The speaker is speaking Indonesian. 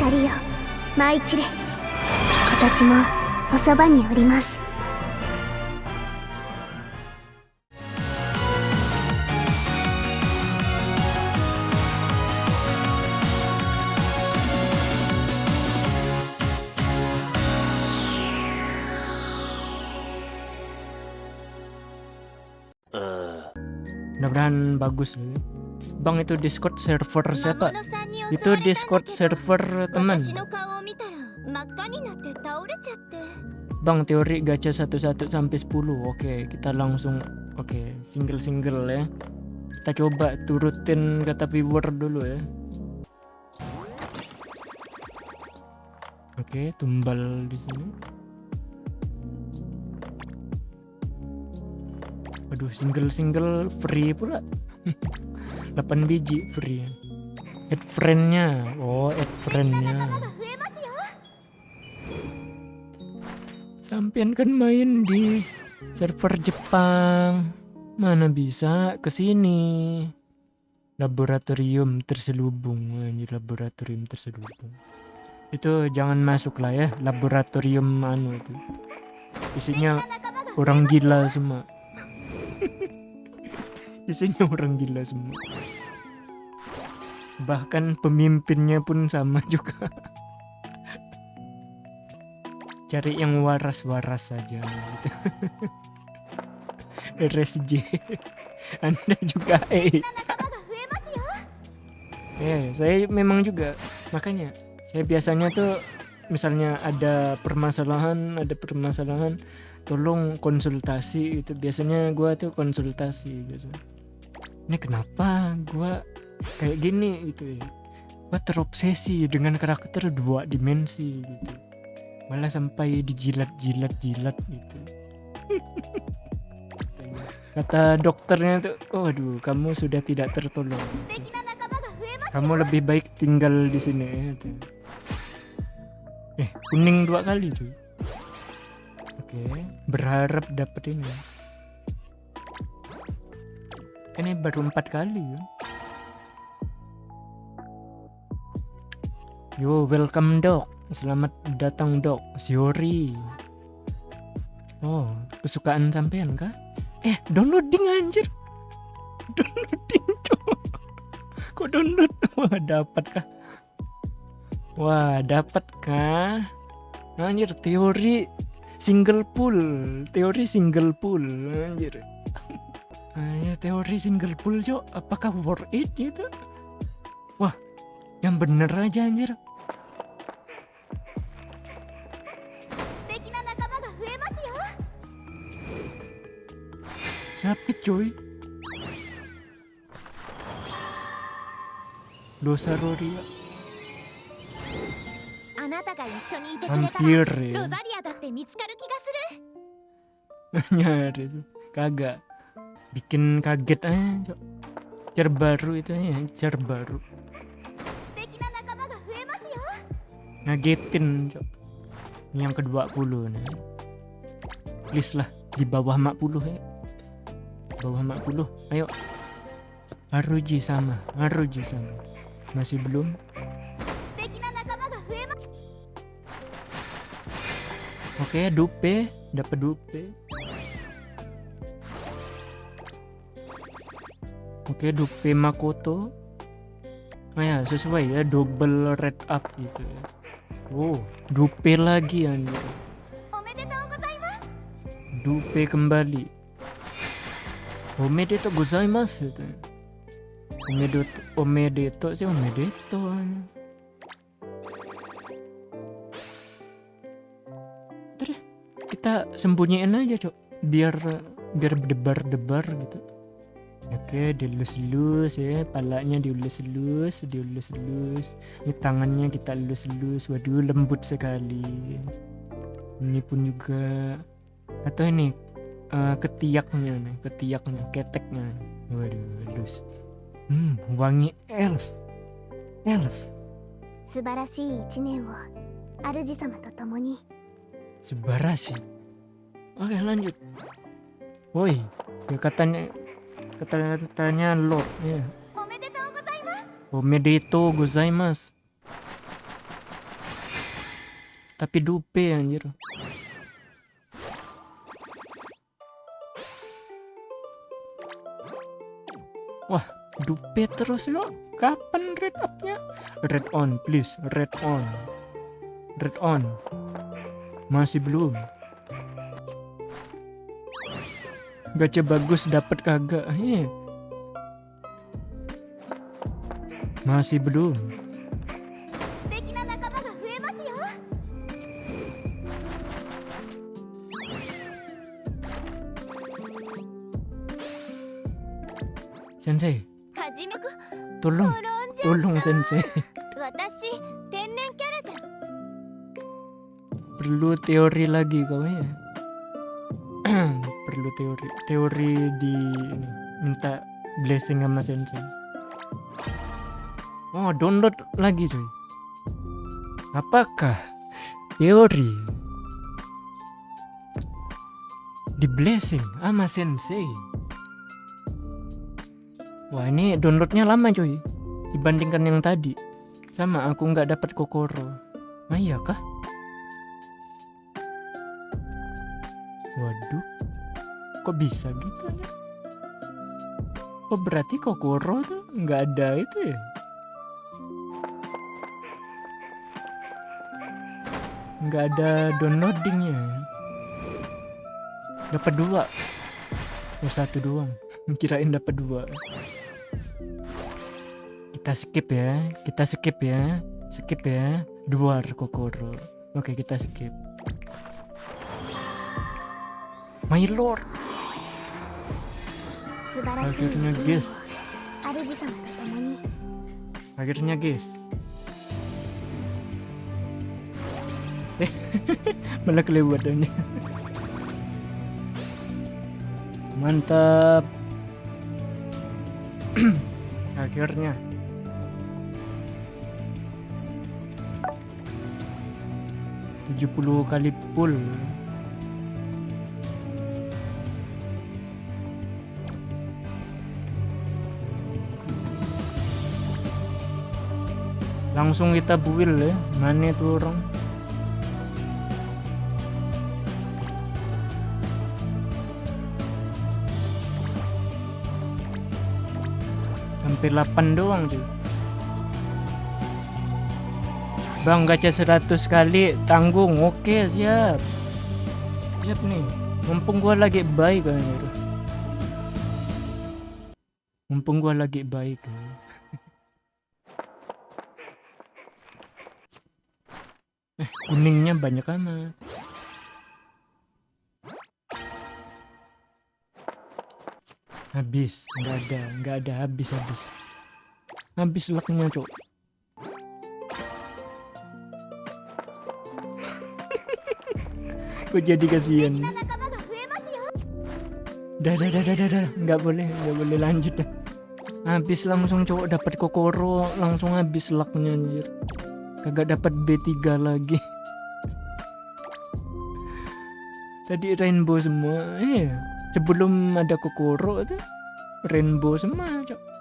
光よ舞い散れ私もおそばにおりますえ Mudah-mudahan bagus. Bang itu Discord server siapa? itu Discord server temen Bang teori gacha 11 sampai 10 Oke kita langsung Oke single-single ya. Kita coba turutin kata viewer dulu ya. Oke tumbal di sini. Aduh single-single free pula. 8 biji free add friendnya. Oh add friendnya. Sampian kan main di server Jepang. Mana bisa ke sini? Laboratorium terselubung. Ini laboratorium terselubung. Itu jangan masuk lah ya. Laboratorium mana itu. Isinya orang gila semua. Isinya orang gila semua bahkan pemimpinnya pun sama juga. Cari yang waras-waras saja gitu. RSJ Anda juga eh. Yeah, saya memang juga. Makanya saya biasanya tuh misalnya ada permasalahan ada permasalahan tolong konsultasi itu biasanya gue tuh konsultasi gitu. Ini kenapa gue kayak gini gitu ya gue terobsesi dengan karakter dua dimensi gitu malah sampai dijilat-jilat jilat gitu kata dokternya tuh oh aduh kamu sudah tidak tertolong gitu. kamu lebih baik tinggal di sini gitu. eh kuning dua kali tuh oke okay. berharap dapet ini kan ini baru empat kali ya Yo, welcome dok. Selamat datang dok. Siori. Oh, kesukaan sampean kah? Eh, downloading anjir. Downloading cok. Kok download? Wah, dapat kah? Wah, dapat kah? Anjir, teori single pool, teori single pool, anjir. Anjir, teori single pool, Cok. Apakah worth it gitu? Wah, yang bener aja anjir. Sakit coy Dosa Roria Hampir ya. Nyari tuh Kagak. Bikin kaget aja. Cer baru itu ya. Cer baru. Ngegetin. Ini yang ke-20 nih. Please lah, di bawah 40 ya. Bawah 40. Ayo. Aruji sama, Aruji sama. Masih belum? Oke, okay, dupe, dapat dupe. Oke, okay, dupe Makoto oh ya sesuai ya double red up gitu ya. Wow dupe lagi anjir. Dupe kembali. Omedeto gozaimasu itu. omedeto omedeto sih omedeto terus kita sembunyiin aja cok. Biar biar debar-debar gitu. Oke, dielus-elus ya, palanya dielus-elus, dielus-elus. Ini tangannya kita elus-elus. Waduh, lembut sekali. Ini pun juga atau ini eh, ketiaknya nih, ketiaknya, keteknya. Waduh, halus. Hmm, wangi elf. Elf. 素晴らしい一年を主様と共に Subarashi. Oke, lanjut. Woi, ya katanya Katanya Lord. Yeah. Omedeto gozaimasu. Tapi dupe anjir. Wah, dupe terus lo. Kapan red upnya? Red on, please. Red on. Red on. Masih belum. Gacha bagus dapat kagak? Heh. Masih belum. Sensei. Tolong, tolong Sensei. Perlu teori lagi kau ya. Perlu teori, teori di ini. Minta blessing sama sensei. Oh, download lagi cuy. Apakah teori di blessing sama sensei? Wah ini downloadnya lama cuy dibandingkan yang tadi. Sama aku nggak dapat kokoro. Ah iya kah? Waduh, kok bisa gitu ya? Oh berarti kokoro tuh nggak ada itu ya? Nggak ada downloadingnya dapat dua. Oh satu doang. Kirain dapat dua. Kita skip ya. Kita skip ya. Skip ya. Dua kokoro. Oke kita skip. My lord. Akhirnya guys. Akhirnya guys. Eh, malah kelewatannya Mantap. Akhirnya. Tujuh puluh kali pull langsung kita build ya mana tuh orang? Sampai 8 doang cuy Bang gacha 100 kali tanggung. Oke siap. Siap nih. Mumpung gua lagi baik kan mumpung gua lagi baik Eh, kuningnya banyak amat. Habis, nggak ada, nggak ada habis habis. Habis lucknya cok. Kok jadi kasihan. Dah, dah, dah, dah, dah, dah, nggak boleh, nggak boleh lanjut dah. Habis langsung cowok dapat kokoro, langsung habis lucknya anjir kagak dapat B3 lagi. Tadi rainbow semua eh sebelum ada kokoro tuh rainbow semua cok